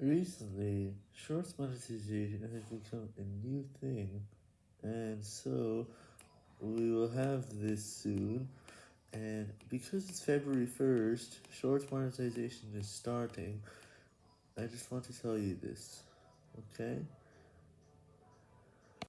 Recently, Shorts monetization has become a new thing, and so we will have this soon, and because it's February 1st, Shorts monetization is starting, I just want to tell you this, okay?